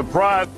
Surprise.